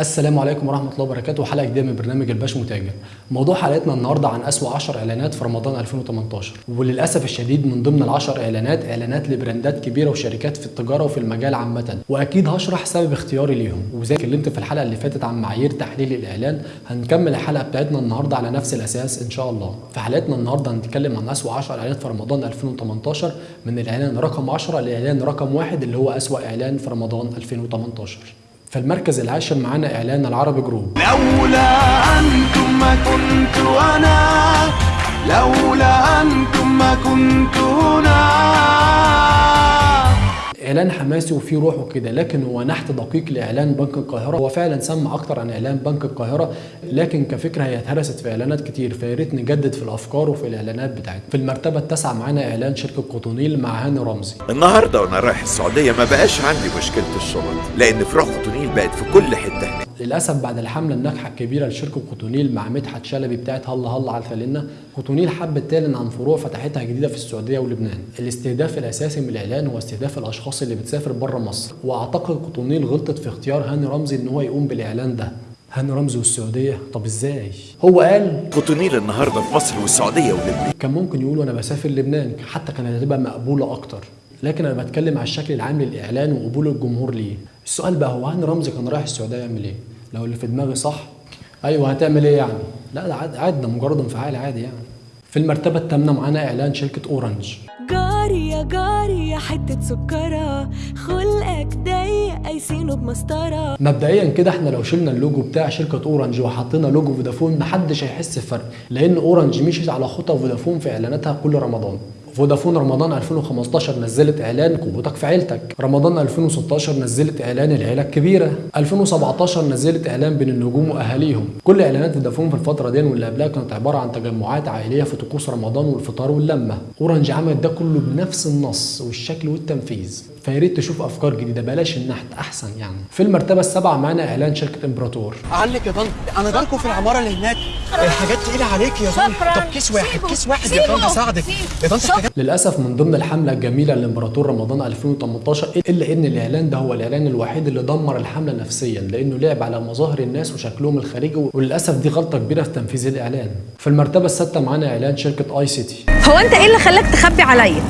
السلام عليكم ورحمة الله وبركاته حلقة جديدة من برنامج الباش متاجر. موضوع حلقتنا النهاردة عن أسوأ 10 إعلانات في رمضان 2018 وللأسف الشديد من ضمن العشر إعلانات إعلانات لبراندات كبيرة وشركات في التجارة وفي المجال عامة وأكيد هشرح سبب اختياري ليهم وزي اتكلمت في الحلقة اللي فاتت عن معايير تحليل الإعلان هنكمل الحلقة بتاعتنا النهاردة على نفس الأساس إن شاء الله. في حلقتنا النهاردة هنتكلم عن أسوأ 10 إعلانات في رمضان 2018 من الإعلان رقم 10 لإعلان رقم واحد اللي هو أسوأ إعلان في رمضان 2018. في المركز العاشر معانا إعلان العربي جروب. لولا أنتم ما كنت أنا لولا أنتم ما كنت هنا إعلان حماسي وفيه روح وكده لكن هو نحت دقيق لإعلان بنك القاهرة. هو فعلا سمع أكتر عن إعلان بنك القاهرة لكن كفكرة هي اتهرست في إعلانات كتير. فيا ريت نجدد في الأفكار وفي الإعلانات بتاعتنا. في المرتبة التاسعة معانا إعلان شركة قطونيل مع هاني رمزي. النهارده وأنا رايح السعودية ما بقاش عندي مشكلة الشرط لأن فروع قطنيل بقت في كل حتة هناك. للأسف بعد الحملة الناجحة الكبيرة لشركة قطونيل مع مدحت شلبي بتاعت هلا هلا على الفلنه قطونيل حبت تعلن عن فروع فتحتها جديدة في السعودية ولبنان. الاستهداف الأساسي من الإعلان هو استهداف الأشخاص اللي بتسافر بره مصر. وأعتقد قطونيل غلطت في اختيار هاني رمزي إن هو يقوم بالإعلان ده. هاني رمزي والسعودية؟ طب إزاي؟ هو قال قطنيل النهارده في مصر والسعودية ولبنان. كان ممكن يقول وأنا بسافر لبنان حتى كانت هتبقى مقبولة أكتر. لكن أنا بتكلم على الشكل العام للإعلان وقبول الجمهور ليه. السؤال بقى هو هاني رمزي كان رايح السعودية يعمل إيه؟ لو اللي في دماغي صح أيوه هتعمل إيه يعني؟ لا ده عادي عادي ده مجرد انفعال عادي يعني. في المرتبة الثامنه معانا إعلان شركة أورنج. جاري يا جاري يا حتة سكرة. خلقك ضيق قايسينه بمسطرة. مبدئيا كده إحنا لو شلنا اللوجو بتاع شركة أورنج وحطينا لوجو فودافون محدش هيحس بفرق لأن أورنج مشيت على خطى فودافون في إعلاناتها كل رمضان. فودافون رمضان 2015 نزلت إعلان قوتك في عيلتك. رمضان 2016 نزلت إعلان العيلة الكبيرة. 2017 نزلت إعلان بين النجوم وأهاليهم. كل إعلانات فودافون في الفترة دي واللي قبلها كانت عبارة عن تجمعات عائلية في طقوس رمضان والفطار واللمة. أورنج عملت ده كله بنفس النص والشكل والتنفيذ. فيا ريت تشوف أفكار جديدة. بلاش النحت أحسن يعني. في المرتبة السابعة معانا إعلان شركة إمبراطور. عنك يا طنط أنا جاركم في العمارة اللي هناك. الحاجات تقيلة عليك يا شكراً. طب كيس واحد. كيس واحد يا. اساعدك سيبه. يا الحاجات للأسف من ضمن الحملة الجميلة لإمبراطور رمضان 2018 إلا إن الإعلان ده هو الإعلان الوحيد اللي دمر الحملة نفسيا لأنه لعب على مظاهر الناس وشكلهم الخارجي وللأسف دي غلطة كبيرة في تنفيذ الإعلان. في المرتبة السادسة معانا إعلان شركة اي سيتي هو أنت إيه اللي خلاك تخبي عليا؟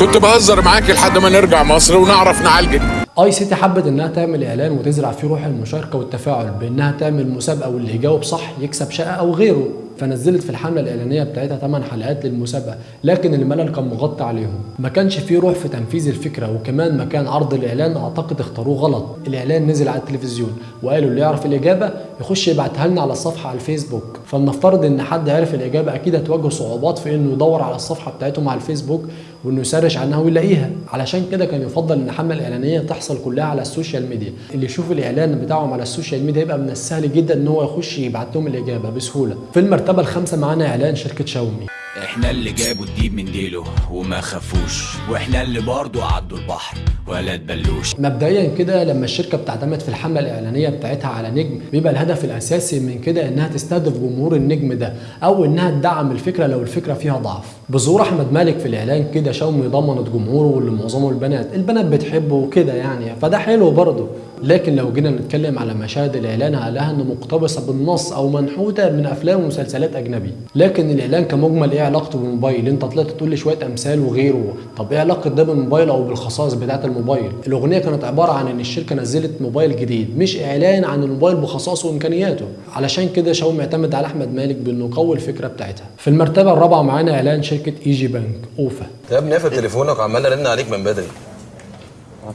كنت بهزر معاك لحد ما نرجع مصر ونعرف نعالجك. آي سيتي حبت إنها تعمل إعلان وتزرع فيه روح المشاركة والتفاعل بإنها تعمل مسابقة واللي يجاوب صح يكسب شقة أو غيره. فنزلت في الحملة الإعلانية بتاعتها 8 حلقات للمسابقة لكن الملل كان مغطى عليهم. ما كانش فيه روح في تنفيذ الفكرة وكمان مكان عرض الإعلان أعتقد اختاروه غلط. الإعلان نزل على التلفزيون وقالوا اللي يعرف الإجابة يخش يبعتها لنا على الصفحة على الفيسبوك. فلنفترض إن حد عرف الإجابة أكيد هتواجه صعوبات في إنه يدور على الصفحة بتاعتهم على الفيسبوك وإنه ي search عنها ويلاقيها. علشان كده كان يفضل إن الحمله الاعلانيه تحصل كلها على ال social media. اللي يشوف الإعلان بتاعهم على ال social media يبقى من السهل جدا إن هو يخش يبعت لهم الإجابة بسهولة. في المرتبه الخامسه معانا إعلان شركة شاومي. إحنا اللي جابوا الديب من ديله وما خافوش وإحنا اللي برضو عدوا البحر ولا تبلوش. مبدئيا كده لما الشركة بتعتمد في الحملة الإعلانية بتاعتها على نجم بيبقى الهدف الأساسي من كده إنها تستهدف جمهور النجم ده أو إنها تدعم الفكرة لو الفكرة فيها ضعف. بظهور أحمد مالك في الإعلان كده شاومي ضمنت جمهوره واللي معظمه البنات البنات بتحبه وكده يعني فده حلو برضه لكن لو جينا نتكلم على مشاهد الإعلان هنلاقيها إنه مقتبسة بالنص أو منحوتة من أفلام ومسلسلات أجنبي. لكن الإعلان كمجمل إيه علاقته بالموبايل؟ انت طلعت تقول لي شوية أمثال وغيره. طب إيه علاقة ده بالموبايل أو بالخصائص بتاعة الموبايل؟ الأغنية كانت عبارة عن إن الشركة نزلت موبايل جديد مش إعلان عن الموبايل بخصائصه وإمكانياته. علشان كده شاومي اعتمد على أحمد مالك بإنه يقوي الفكرة بتاعتها. في المرتبة الرابعة معانا إعلان شركة اي جي بنك أوفا. يا ابني قافل تليفونك وعمال أرن عليك من بدري.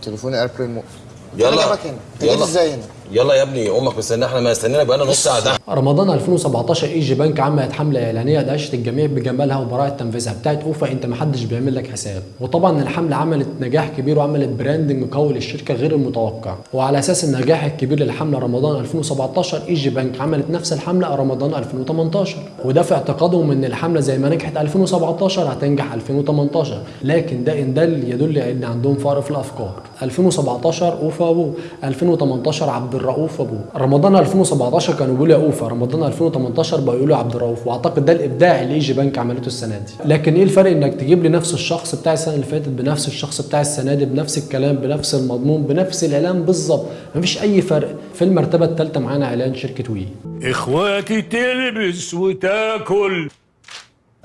تليفوني airplane mode يلا. يلا. إزاي هنا؟ يلا يا ابني أمك مستنية إحنا ما استنينا بقالنا نص ساعة. ده رمضان 2017 اي جي بنك عملت حمله إعلانية دهشت الجميع بجمالها وبراعة تنفيذها بتاعت أوفا أنت محدش بيعمل لك حساب. وطبعا الحملة عملت نجاح كبير وعملت branding قوي للشركة غير المتوقع. وعلى أساس النجاح الكبير للحملة رمضان 2017 اي جي بنك عملت نفس الحملة رمضان 2018 وده في اعتقادهم إن الحملة زي ما نجحت 2017 هتنجح 2018 لكن ده إن دل يدل إن عندهم فقر في الأفكار. 2017 أوفا ابو 2018 عبد الرؤوف أبوه. رمضان 2017 كانوا بيقولوا يا أوفا رمضان 2018 بقوا يقولوا عبد الرؤوف وأعتقد ده الإبداع اللي ايجي بنك عملته السنة دي. لكن إيه الفرق إنك تجيب لي نفس الشخص بتاع السنة اللي فاتت بنفس الشخص بتاع السنة دي بنفس الكلام بنفس المضمون بنفس الاعلان بالظبط. مفيش أي فرق. في المرتبة الثالثه معانا إعلان شركة وي. إخواتي تلبس وتاكل.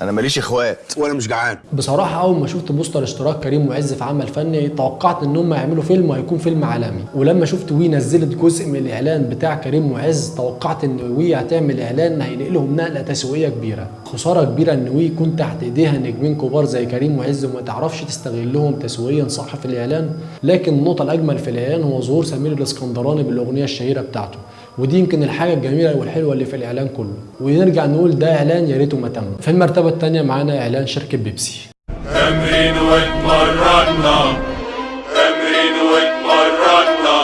أنا ماليش إخوات. وأنا مش جعان. بصراحة أول ما شفت بوستر اشتراك كريم معز في عمل فني توقعت إن هم يعملوا فيلم وهيكون فيلم عالمي، ولما شفت وي نزلت جزء من الإعلان بتاع كريم معز توقعت إن وي هتعمل إعلان هينقلهم نقلة تسويقية كبيرة، خسارة كبيرة إن وي يكون تحت إيديها نجمين كبار زي كريم معز وما تعرفش تستغلهم تسويقيا صح في الإعلان، لكن النقطة الأجمل في الإعلان هو ظهور سمير الإسكندراني بالأغنية الشهيرة بتاعته، ودي يمكن الحاجة الجميلة والحلوة اللي في الإعلان كله. ونرجع نقول ده إعلان يا ريته ما تم. في المرتبة الثانية معانا إعلان شركة بيبسي. تمرين واتمرنا. تمرين واتمرنا.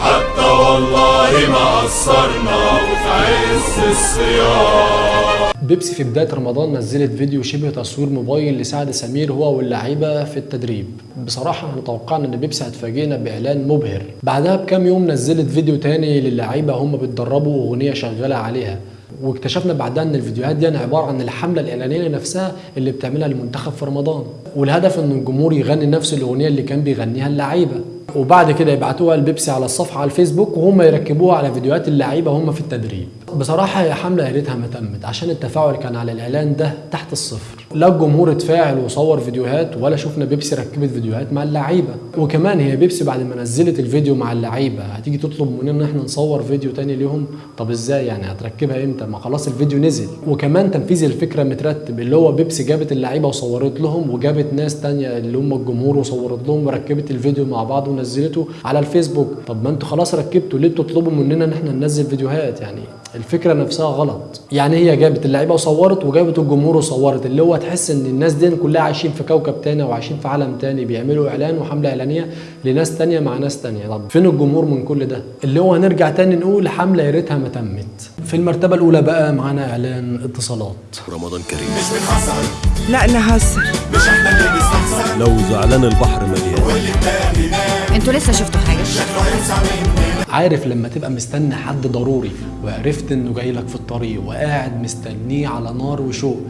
حتى والله ما قصرنا. وفي عز الصيام. بيبسي في بداية رمضان نزلت فيديو شبه تصوير موبايل لسعد سمير هو واللعيبة في التدريب. بصراحة إحنا توقعنا إن بيبسي هتفاجئنا بإعلان مبهر. بعدها بكام يوم نزلت فيديو تاني للعيبة هم بيتدربوا وأغنية شغالة عليها. واكتشفنا بعدها إن الفيديوهات دي عبارة عن الحملة الإعلانية نفسها اللي بتعملها المنتخب في رمضان. والهدف إن الجمهور يغني نفس الأغنية اللي كان بيغنيها اللعيبة. وبعد كده يبعتوها لبيبسي على الصفحة على الفيسبوك وهم يركبوها على فيديوهات اللعيبة هم في التدريب. بصراحة هي حملة يا ريتها ما تمت عشان التفاعل كان على الإعلان ده تحت الصفر. لا الجمهور اتفاعل وصور فيديوهات ولا شفنا بيبسي ركبت فيديوهات مع اللعيبة. وكمان هي بيبسي بعد ما نزلت الفيديو مع اللعيبة. هتيجي تطلب مننا إن إحنا نصور فيديو تاني ليهم طب إزاي يعني؟ هتركبها إمتى؟ ما خلاص الفيديو نزل. وكمان تنفيذ الفكرة مترتب اللي هو بيبسي جابت اللعيبة وصورت لهم وجابت ناس تانية اللي هم الجمهور وصورت لهم وركبت الفيديو مع بعض ونزلته على الفيسبوك. طب ما أنتوا خلاص ركبتوا ليه بتطلبوا مننا إن إحنا ننزل فيديوهات يعني؟ الفكرة نفسها غلط. يعني هي جابت اللعيبة وصورت وجابت الجمهور وصورت. اللي هو تحس إن الناس دي كلها عايشين في كوكب تاني وعايشين في عالم تاني بيعملوا إعلان وحملة إعلانية لناس تانية مع ناس تانية. طب فين الجمهور من كل ده؟ اللي هو هنرجع تاني نقول حملة يا ريتها ما تمت. في المرتبة الأولى بقى معانا إعلان اتصالات. رمضان كريم. لا نهزر لو زعلان البحر مليان. أنتوا لسه شفتوا حاجة؟ عارف لما تبقى مستني حد ضروري وعرفت إنه جاي لك في الطريق وقاعد مستنيه على نار وشوق.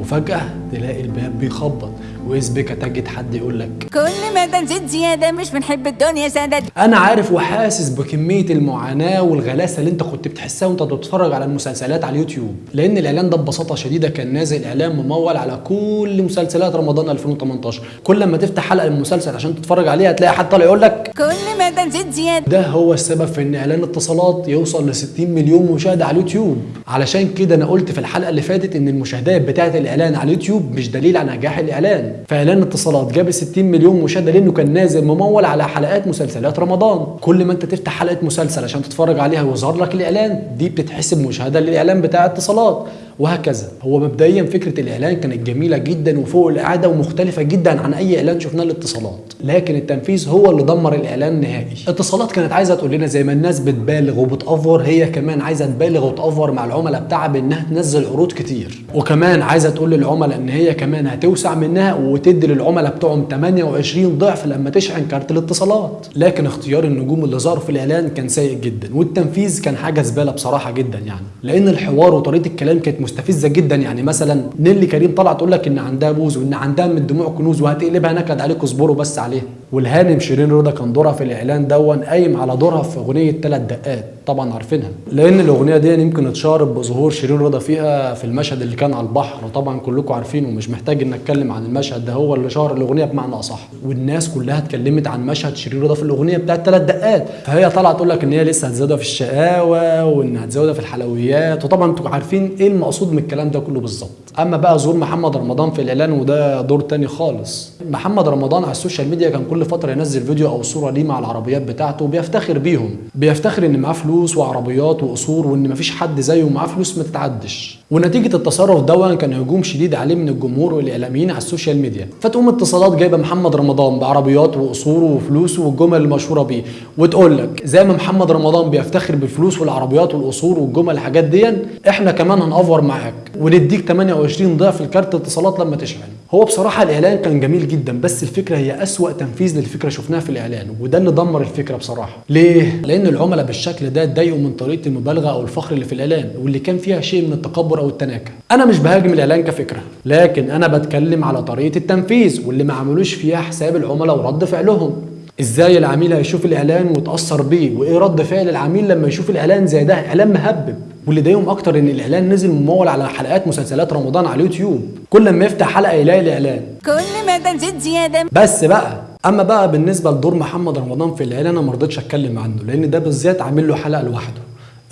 وفجأة تلاقي الباب بيخبط. وإذ بك تجد حد يقول لك كل ما تنزيد زيادة مش بنحب الدنيا سادة أنا عارف وحاسس بكمية المعاناة والغلاسة اللي أنت كنت بتحسها وأنت بتتفرج على المسلسلات على اليوتيوب. لأن الإعلان ده ببساطة شديدة كان نازل إعلان ممول على كل مسلسلات رمضان 2018 كل ما تفتح حلقة من المسلسل عشان تتفرج عليها هتلاقي حد طالع يقول لك كل ما تنزيد زيادة. ده هو السبب في إن إعلان اتصالات يوصل ل 60 مليون مشاهدة على اليوتيوب. علشان كده أنا قلت في الحلقة اللي فاتت إن المشاهدات بتاعة الإعلان على اليوتيوب مش دليل على نجاح الإعلان. فإعلان اتصالات جاب 60 مليون مشاهدة لأنه كان نازل ممول على حلقات مسلسلات رمضان. كل ما أنت تفتح حلقة مسلسل عشان تتفرج عليها ويظهر لك الإعلان دي بتتحسب مشاهدة للإعلان بتاع اتصالات. وهكذا. هو مبدئيا فكرة الإعلان كانت جميلة جدا وفوق القعده ومختلفة جدا عن أي إعلان شفناه للاتصالات لكن التنفيذ هو اللي دمر الإعلان نهائي. اتصالات كانت عايزة تقول لنا زي ما الناس بتبالغ وبتأفور هي كمان عايزة تبالغ وتأفور مع العملاء بتاعها بإنها تنزل عروض كتير. وكمان عايزة تقول للعملاء إن هي كمان هتوسع منها وتدي للعملاء بتوعهم 28 ضعف لما تشحن كارت الاتصالات. لكن اختيار النجوم اللي ظهروا في الإعلان كان سيء جدا والتنفيذ كان حاجة زبالة بصراحة جدا يعني. لأن الحوار وطريقة الكلام كانت مستفزة جدا. يعني مثلا نيلي كريم طلع تقول لك إن عندها بوز وإن عندها من الدموع كنوز وهتقلبها نكد عليكم اصبروا بس عليها. والهانم شيرين رضا كان دورها في الإعلان دون قايم على دورها في أغنية ثلاث دقات طبعا عارفينها. لأن الأغنية دي يمكن اتشهرت بظهور شيرين رضا فيها في المشهد اللي كان على البحر وطبعا كلكم عارفينه ومش محتاج ان أتكلم عن المشهد ده هو اللي شهر الأغنية بمعنى أصح. والناس كلها اتكلمت عن مشهد شيرين رضا في الأغنية بتاعت ثلاث دقات. فهي طالعه تقول لك إن هي لسه هتزودها في الشقاوة وإن هتزودها في الحلويات. وطبعا أنتوا عارفين إيه المقصود من الكلام ده كله بالظبط. أما بقى ظهور محمد رمضان في الإعلان وده دور تاني خالص. محمد رمضان على السوشيال ميديا كان كل فترة ينزل فيديو أو صورة ليه مع العربيات بتاعته وبيفتخر بيهم. بيفتخر إن معاه فلوس وعربيات وقصور وإن مفيش حد زيه معاه فلوس ما تتعدش. ونتيجة التصرف ده كان هجوم شديد عليه من الجمهور والإعلاميين على السوشيال ميديا. فتقوم اتصالات جايبة محمد رمضان بعربيات وقصوره وفلوسه والجمل المشهورة بيه. وتقول لك زي ما محمد رمضان بيفتخر بالفلوس والعربيات والقصور والجمل الحاجات دي إحنا كمان هنأفور معاك. ونديك 28 ضعف الكارت اتصالات لما تشحن. هو بصراحة الإعلان كان جميل جدا بس الفكرة هي أسوأ تنفيذ للفكرة شفناها في الإعلان وده اللي دمر الفكرة بصراحة. ليه؟ لأن العملاء بالشكل ده اتضايقوا من طريقة المبالغة أو الفخر اللي في الإعلان واللي كان فيها شيء من التكبر أو التناكة. أنا مش بهاجم الإعلان كفكرة لكن أنا بتكلم على طريقة التنفيذ واللي ما عملوش فيها حساب العملاء ورد فعلهم. إزاي العميل هيشوف الإعلان ويتاثر بيه؟ وإيه رد فعل العميل لما يشوف الإعلان زي ده؟ إعلان مهبب. واللي ضايقهم أكتر إن الإعلان نزل ممول على حلقات مسلسلات رمضان على اليوتيوب. كل ما يفتح حلقة يلاقي الإعلان. كل ما ده نزيد زيادة. بس بقى أما بقى بالنسبة لدور محمد رمضان في الإعلان أنا ما رضيتش أتكلم عنه لأن ده بالذات عامل له حلقة لوحده.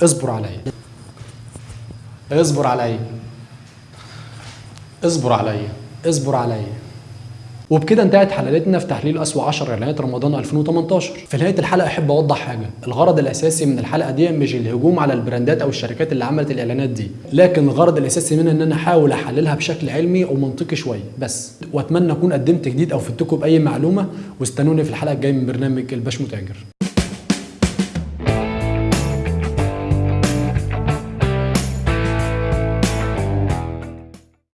اصبر عليا. اصبر عليا. اصبر عليا. اصبر عليا. وبكده انتهت حلقتنا في تحليل أسوأ 10 إعلانات رمضان 2018 في نهاية الحلقة أحب أوضح حاجة الغرض الأساسي من الحلقة دي مش الهجوم على البراندات أو الشركات اللي عملت الإعلانات دي لكن الغرض الأساسي منها إن أنا أحاول أحللها بشكل علمي ومنطقي شوية بس. وأتمنى أكون قدمت جديد أو فدتكم بأي معلومة واستنوني في الحلقة الجاية من برنامج الباش متاجر